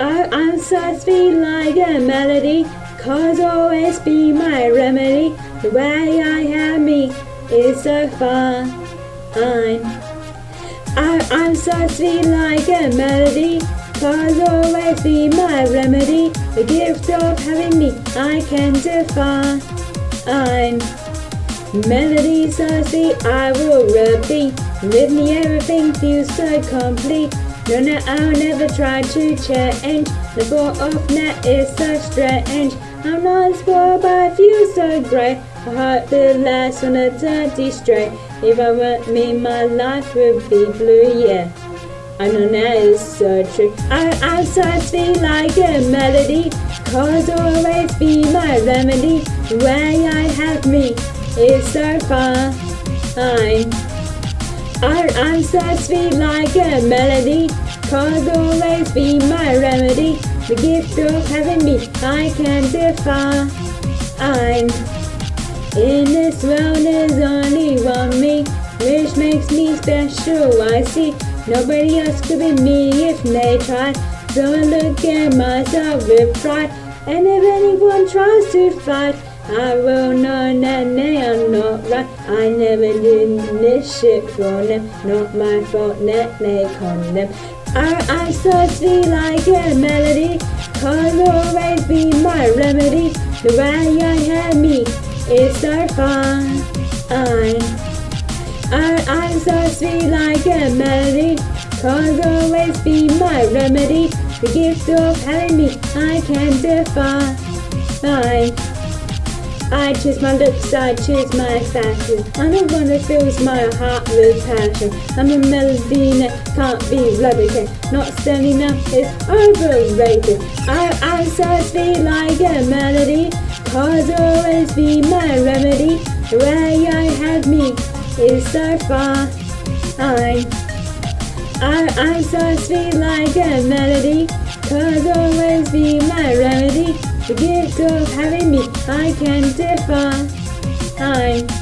I'm so sweet like a melody, cause always be my remedy. The way I have me is so fine. I'm so sweet like a melody, cause always be my remedy. The gift of having me I can define. Melody so sweet I will repeat. With me everything feels so complete. No, no, I'll never try to change. The thought of net is so strange. I'm not spoiled, but I feel so great. My heart last on a dirty straight. If I weren't me, my life would be blue, yeah. I know that is so true. I, I'm so like a melody. Cause always be my remedy. Way I have me is so fine. I, so sweet like a melody, cause always be my remedy. The gift of having me, I can define. I'm in this world, there's only one me, which makes me special. I see nobody else could be me if they tried. So I look at myself with pride, and if anyone tries to fight, I will that they are not right. I never did this shit for them. Not my fault that they condemn. I, I'm so sweet like a melody. Cause always be my remedy. The way I have me is so fine. I, I'm so sweet like a melody. Cause always be my remedy. The gift of having me I can define. I, I choose my looks, I choose my fashion. I'm the one that fills my heart with passion. I'm a melody that can't be replicated. Not standing up is overrated. I, I so sweet like a melody. Cause always be my remedy. The way I have me is so fine. I, I'm so sweet like a melody. Cause always be my remedy. The gift of having me, I can't define.